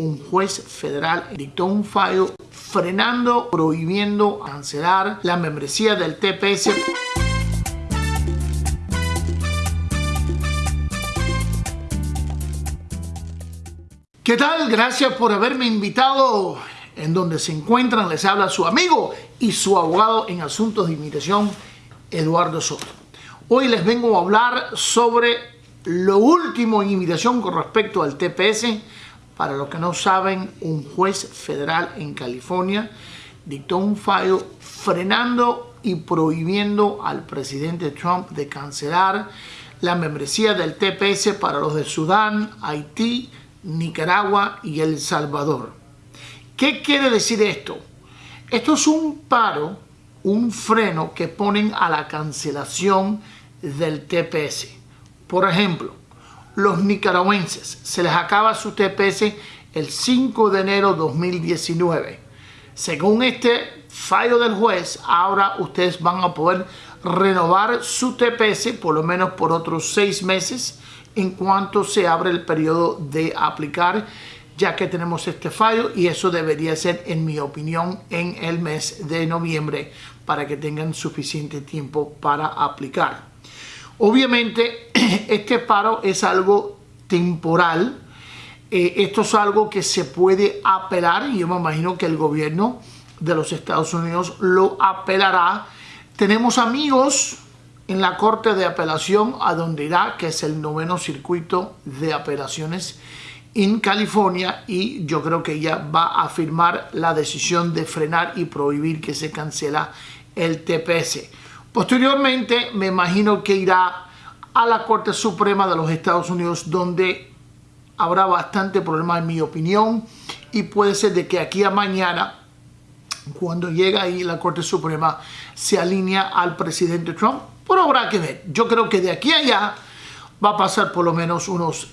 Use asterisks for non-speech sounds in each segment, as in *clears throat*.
un juez federal dictó un fallo frenando, prohibiendo cancelar la membresía del TPS. ¿Qué tal? Gracias por haberme invitado en donde se encuentran. Les habla su amigo y su abogado en asuntos de inmigración, Eduardo Soto. Hoy les vengo a hablar sobre lo último en inmigración con respecto al TPS. Para los que no saben, un juez federal en California dictó un fallo frenando y prohibiendo al presidente Trump de cancelar la membresía del TPS para los de Sudán, Haití, Nicaragua y El Salvador. ¿Qué quiere decir esto? Esto es un paro, un freno que ponen a la cancelación del TPS. Por ejemplo, los nicaragüenses se les acaba su TPS el 5 de enero 2019. Según este fallo del juez, ahora ustedes van a poder renovar su TPS por lo menos por otros seis meses en cuanto se abre el periodo de aplicar ya que tenemos este fallo y eso debería ser, en mi opinión, en el mes de noviembre para que tengan suficiente tiempo para aplicar. Obviamente, *clears throat* este paro es algo temporal. Eh, esto es algo que se puede apelar y yo me imagino que el gobierno de los Estados Unidos lo apelará. Tenemos amigos en la Corte de Apelación a donde irá, que es el noveno circuito de apelaciones en California y yo creo que ella va a firmar la decisión de frenar y prohibir que se cancela el TPS. Posteriormente me imagino que irá a la Corte Suprema de los Estados Unidos donde habrá bastante problema en mi opinión y puede ser de que aquí a mañana cuando llega ahí la Corte Suprema se alinea al presidente Trump, pero habrá que ver. Yo creo que de aquí a allá va a pasar por lo menos unos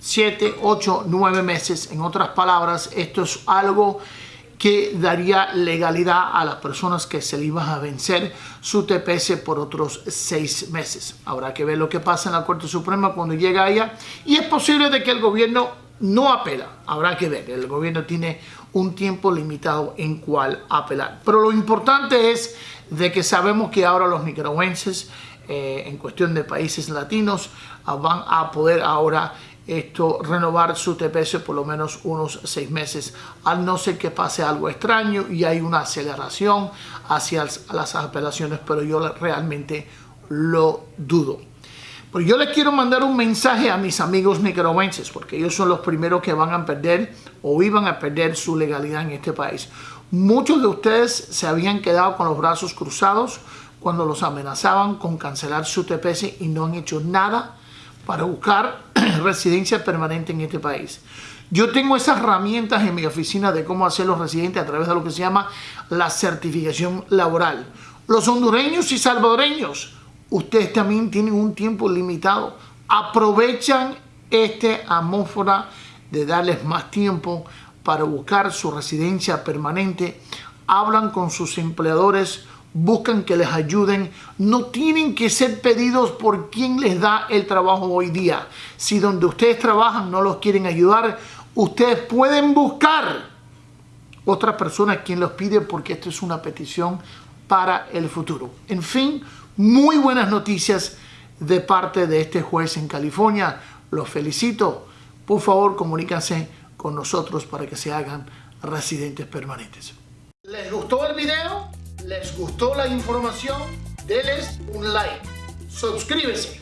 7, 8, 9 meses. En otras palabras, esto es algo que daría legalidad a las personas que se le iban a vencer su TPS por otros 6 meses. Habrá que ver lo que pasa en la Corte Suprema cuando llega allá y es posible de que el gobierno no apela. Habrá que ver, el gobierno tiene un tiempo limitado en cual apelar. Pero lo importante es de que sabemos que ahora los nicaragüenses eh, en cuestión de países latinos ah, van a poder ahora esto renovar su TPS por lo menos unos seis meses, al no ser que pase algo extraño y hay una aceleración hacia las apelaciones, pero yo realmente lo dudo. Pero yo les quiero mandar un mensaje a mis amigos nicaragüenses, porque ellos son los primeros que van a perder o iban a perder su legalidad en este país. Muchos de ustedes se habían quedado con los brazos cruzados cuando los amenazaban con cancelar su TPS y no han hecho nada para buscar residencia permanente en este país. Yo tengo esas herramientas en mi oficina de cómo hacer los residentes a través de lo que se llama la certificación laboral. Los hondureños y salvadoreños, ustedes también tienen un tiempo limitado. Aprovechan este amófora de darles más tiempo para buscar su residencia permanente. Hablan con sus empleadores buscan que les ayuden, no tienen que ser pedidos por quien les da el trabajo hoy día. Si donde ustedes trabajan no los quieren ayudar, ustedes pueden buscar otra persona quien los pide porque esto es una petición para el futuro. En fin, muy buenas noticias de parte de este juez en California. Los felicito. Por favor, comuníquense con nosotros para que se hagan residentes permanentes. ¿Les gustó el video? Les gustó la información, denles un like. Suscríbese.